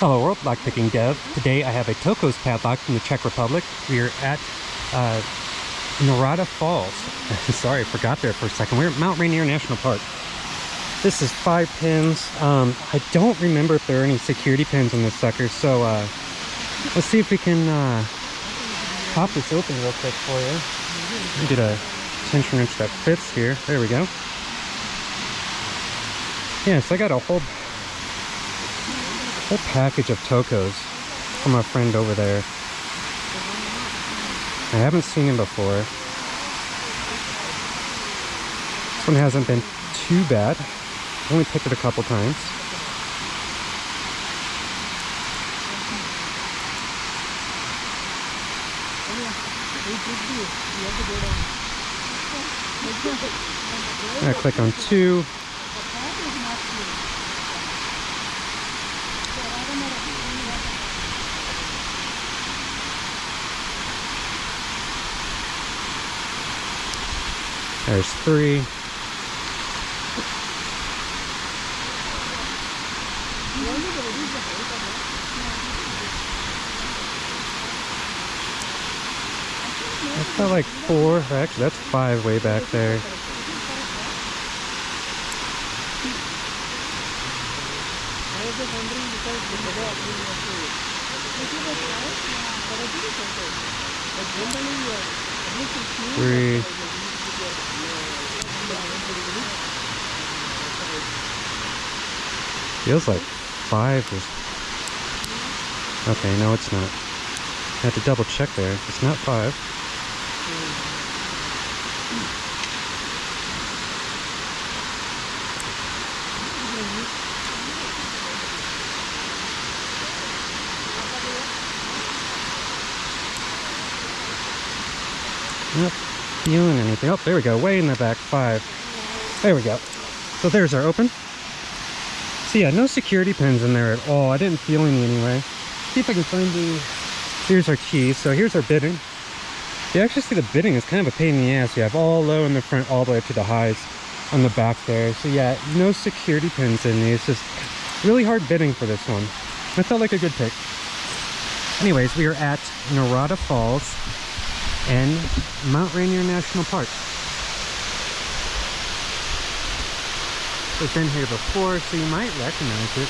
Hello world, lockpicking dev. Today I have a Tokoz padlock from the Czech Republic. We are at uh, Narada Falls. Sorry, I forgot there for a second. We're at Mount Rainier National Park. This is five pins. Um, I don't remember if there are any security pins on this sucker, so uh, let's see if we can uh, pop this open real quick for you. Get a tension wrench that fits here. There we go. Yeah, so I got a whole whole package of Tokoz from a friend over there. I haven't seen him before. This one hasn't been too bad. Only picked it a couple times. I click on two. There's three. Felt like four. Actually, that's five way back there. Three. Feels like five was... Okay, no it's not. I had to double check there. It's not five. Not feeling anything. Oh, there we go. Way in the back. Five. There we go. So there's our open. So yeah, no security pins in there at all. I didn't feel any anyway. See if I can find the... Here's our keys. So here's our bitting. You actually see the bitting is kind of a pain in the ass. You have all low in the front, all the way up to the highs on the back there. So yeah, no security pins in these. Just really hard bitting for this one. I felt like a good pick. Anyways, we are at Narada Falls and Mount Rainier National Park. We've been here before, so you might recognize it.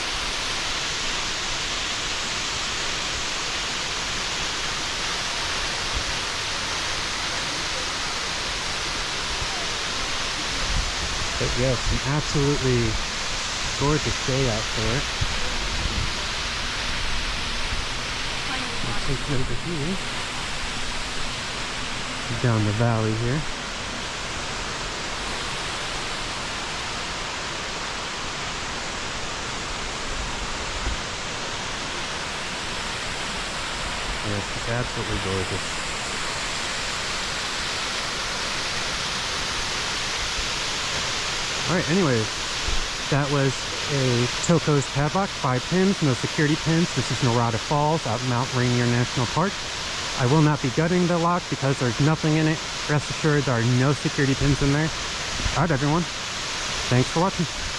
But yes, an absolutely gorgeous day out for it. I'll take over here. Down the valley here. Yes, it's absolutely gorgeous. Alright, anyways, that was a Tokoz padlock, five pins, no security pins. This is Narada Falls out Mount Rainier National Park. I will not be gutting the lock because there's nothing in it. Rest assured there are no security pins in there. Alright everyone, thanks for watching.